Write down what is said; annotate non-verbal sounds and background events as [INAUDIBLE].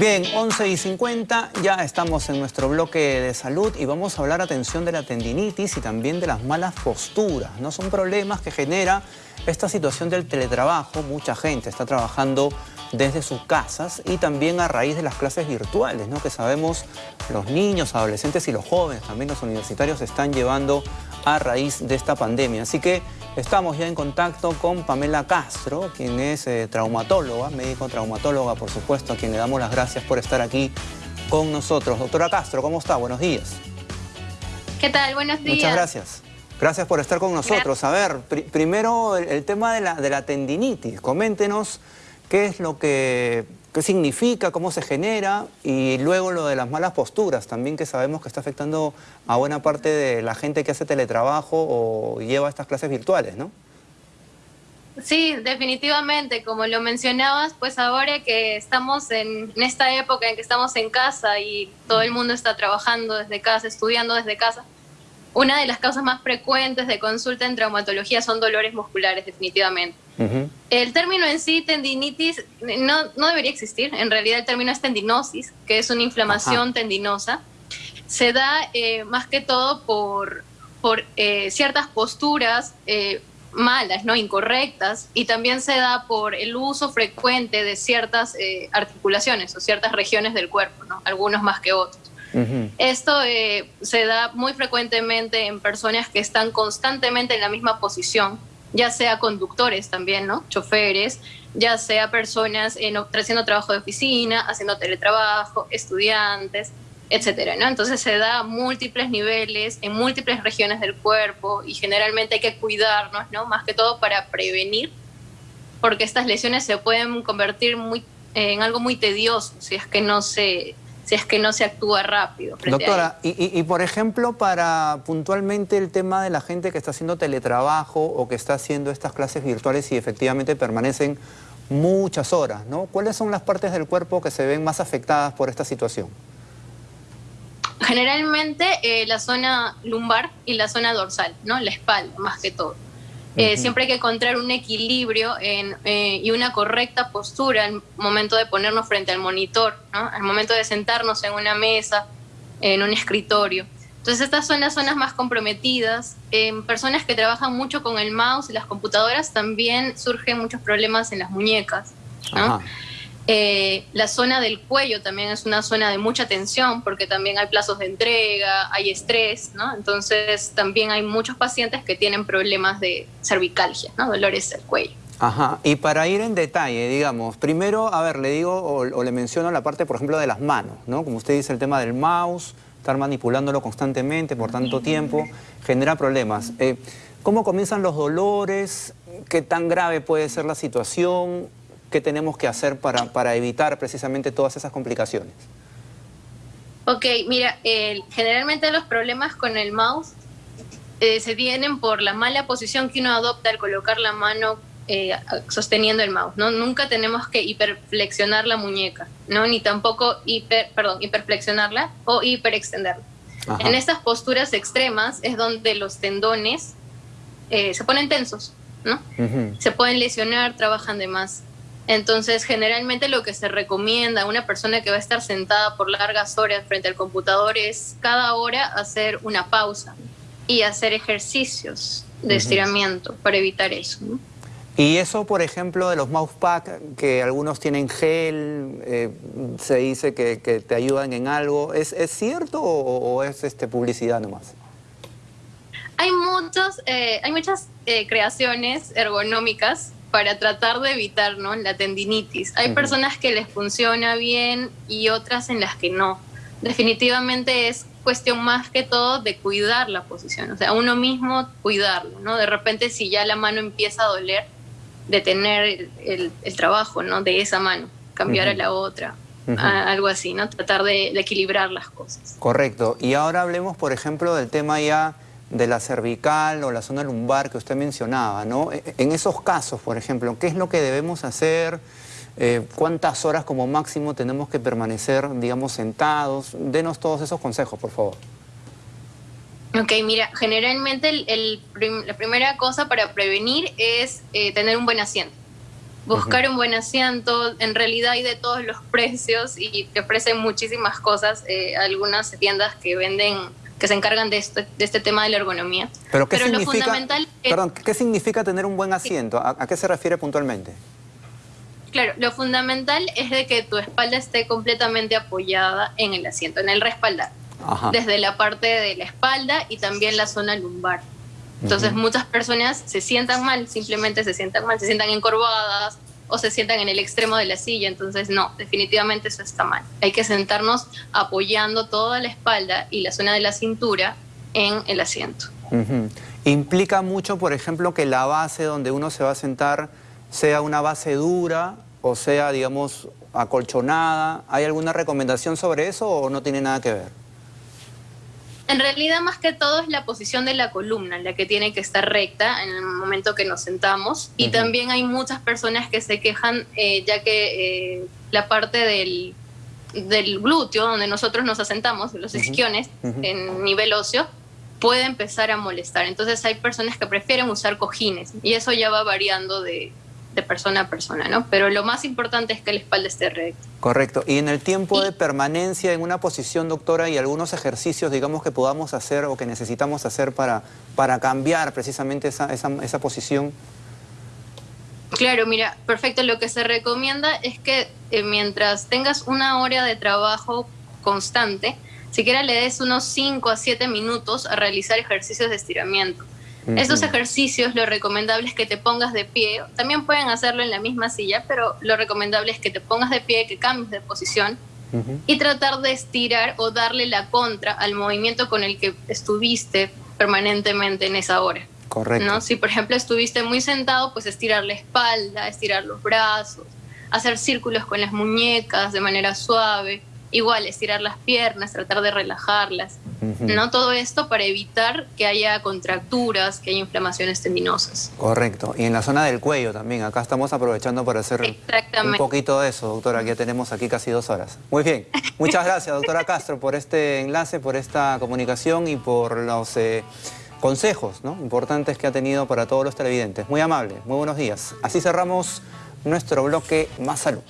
Bien, 11 y 50, ya estamos en nuestro bloque de salud y vamos a hablar, atención, de la tendinitis y también de las malas posturas. ¿no? Son problemas que genera esta situación del teletrabajo. Mucha gente está trabajando desde sus casas y también a raíz de las clases virtuales, ¿no? que sabemos los niños, adolescentes y los jóvenes, también los universitarios, están llevando a raíz de esta pandemia. Así que estamos ya en contacto con Pamela Castro, quien es eh, traumatóloga, médico traumatóloga, por supuesto, a quien le damos las gracias por estar aquí con nosotros. Doctora Castro, ¿cómo está? Buenos días. ¿Qué tal? Buenos días. Muchas gracias. Gracias por estar con nosotros. A ver, primero el, tema de la, de la tendinitis. Coméntenos qué es lo que qué significa, cómo se genera y luego lo de las malas posturas también que sabemos que está afectando a buena parte de la gente que hace teletrabajo o lleva estas clases virtuales, ¿no? Sí, definitivamente, como lo mencionabas, pues ahora que estamos en, en esta época en que estamos en casa y todo el mundo está trabajando desde casa, estudiando desde casa, una de las causas más frecuentes de consulta en traumatología son dolores musculares, definitivamente. El término en sí, tendinitis, no, no, debería existir. En realidad el término es tendinosis, que es una inflamación tendinosa. Se da eh, más que todo por, por eh, ciertas posturas eh, malas, no incorrectas, y también se da por el uso frecuente de ciertas articulaciones o ciertas regiones del cuerpo, ¿no? algunos más que otros. Esto se da muy frecuentemente en personas que están constantemente en la misma posición, ya sea conductores también, ¿no? Choferes, ya sea personas en, haciendo trabajo de oficina, haciendo teletrabajo, estudiantes, etcétera, ¿no? Entonces se da a múltiples niveles, en múltiples regiones del cuerpo y generalmente hay que cuidarnos, ¿no? Más que todo para prevenir, porque estas lesiones se pueden convertir muy, en algo muy tedioso si es que no se si es que no se actúa rápido. Doctora, y, por ejemplo, para puntualmente el tema de la gente que está haciendo teletrabajo o que está haciendo estas clases virtuales y efectivamente permanecen muchas horas, ¿no? ¿Cuáles son las partes del cuerpo que se ven más afectadas por esta situación? Generalmente eh, la zona lumbar y la zona dorsal, ¿no? La espalda, más que todo. Eh, siempre hay que encontrar un equilibrio eh, y una correcta postura al momento de ponernos frente al monitor, al momento de sentarnos en una mesa, en un escritorio. Entonces estas son las zonas más comprometidas. En personas que trabajan mucho con el mouse y las computadoras también surgen muchos problemas en las muñecas. ¿no? Eh, la zona del cuello también es una zona de mucha tensión porque también hay plazos de entrega, hay estrés, ¿no? Entonces también hay muchos pacientes que tienen problemas de cervicalgia, ¿no? Dolores del cuello. Ajá, y para ir en detalle, digamos, primero, a ver, le digo o, le menciono la parte, por ejemplo, de las manos, ¿no? Como usted dice, el tema del mouse, estar manipulándolo constantemente por tanto tiempo, genera problemas. Eh, ¿Cómo comienzan los dolores? ¿Qué tan grave puede ser la situación? ¿Qué tenemos que hacer para, evitar precisamente todas esas complicaciones? Ok, mira, generalmente los problemas con el mouse eh, se vienen por la mala posición que uno adopta al colocar la mano eh, sosteniendo el mouse, ¿no? Nunca tenemos que hiperflexionar la muñeca, ¿no? Ni tampoco hiper, perdón, hiperflexionarla o hiperextenderla. En estas posturas extremas es donde los tendones eh, se ponen tensos, ¿no? Se pueden lesionar, trabajan de más. Entonces, generalmente lo que se recomienda a una persona que va a estar sentada por largas horas frente al computador es cada hora hacer una pausa y hacer ejercicios de estiramiento para evitar eso. Y eso, por ejemplo, de los mousepack, que algunos tienen gel, eh, se dice que, te ayudan en algo, ¿es, cierto o, es este, publicidad nomás? Hay, muchos, eh, hay muchas eh, creaciones ergonómicas para tratar de evitar ¿no? la tendinitis. Hay personas que les funciona bien y otras en las que no. Definitivamente es cuestión más que todo de cuidar la posición, o sea, uno mismo cuidarlo, ¿no? De repente si ya la mano empieza a doler, detener el, el, trabajo, ¿no? De esa mano, cambiar a la otra, algo así, ¿no? Tratar de, de equilibrar las cosas. Correcto. Y ahora hablemos, por ejemplo, del tema ya de la cervical o la zona lumbar que usted mencionaba, ¿no? E, en esos casos, por ejemplo, ¿qué es lo que debemos hacer? Eh, ¿Cuántas horas como máximo tenemos que permanecer, digamos, sentados? Denos todos esos consejos, por favor. Ok, mira, generalmente la primera cosa para prevenir es eh, tener un buen asiento. buscar un buen asiento. En realidad hay de todos los [LAUGHS] precios y te ofrecen muchísimas cosas. Eh, algunas tiendas que venden que se encargan de este, de este tema de la ergonomía. Pero, ¿qué significa, lo fundamental perdón, ¿qué significa tener un buen asiento? ¿A, qué se refiere puntualmente? Claro, lo fundamental es de que tu espalda esté completamente apoyada en el asiento, en el respaldar. Desde la parte de la espalda y también la zona lumbar. Entonces muchas personas se sientan mal, simplemente se sientan mal, se sientan encorvadas o se sientan en el extremo de la silla. Entonces no, definitivamente eso está mal. Hay que sentarnos apoyando toda la espalda y la zona de la cintura en el asiento. ¿Implica mucho, por ejemplo, que la base donde uno se va a sentar sea una base dura o sea, digamos, acolchonada? ¿Hay alguna recomendación sobre eso o no tiene nada que ver? En realidad, más que todo es la posición de la columna, la que tiene que estar recta en el momento que nos sentamos. Y también hay muchas personas que se quejan, eh, ya que eh, la parte del, del, glúteo, donde nosotros nos asentamos, los isquiones, en nivel óseo, puede empezar a molestar. Entonces hay personas que prefieren usar cojines y eso ya va variando de, de persona a persona, ¿no? Pero lo más importante es que la espalda esté recta. Correcto. Y en el tiempo de permanencia en una posición, doctora, y algunos ejercicios, digamos, que podamos hacer o que necesitamos hacer para, para cambiar precisamente esa, esa, esa posición. Claro, mira, perfecto. Lo que se recomienda es que eh, mientras tengas una hora de trabajo constante, siquiera le des unos 5 a 7 minutos a realizar ejercicios de estiramiento. Estos ejercicios, lo recomendable es que te pongas de pie. También pueden hacerlo en la misma silla, pero lo recomendable es que te pongas de pie, que cambies de posición y tratar de estirar o darle la contra al movimiento con el que estuviste permanentemente en esa hora. Correcto. ¿no? Si, por ejemplo, estuviste muy sentado, pues estirar la espalda, estirar los brazos, hacer círculos con las muñecas de manera suave igual estirar las piernas, tratar de relajarlas, ¿no? Todo esto para evitar que haya contracturas, que haya inflamaciones tendinosas. Correcto. Y en la zona del cuello también. Acá estamos aprovechando para hacer un poquito de eso, doctora, ya tenemos aquí casi dos horas. Muy bien. Muchas gracias, doctora Castro, por este enlace, por esta comunicación y por los eh, consejos ¿no? importantes que ha tenido para todos los televidentes. Muy amable. Muy buenos días. Así cerramos nuestro bloque Más Salud.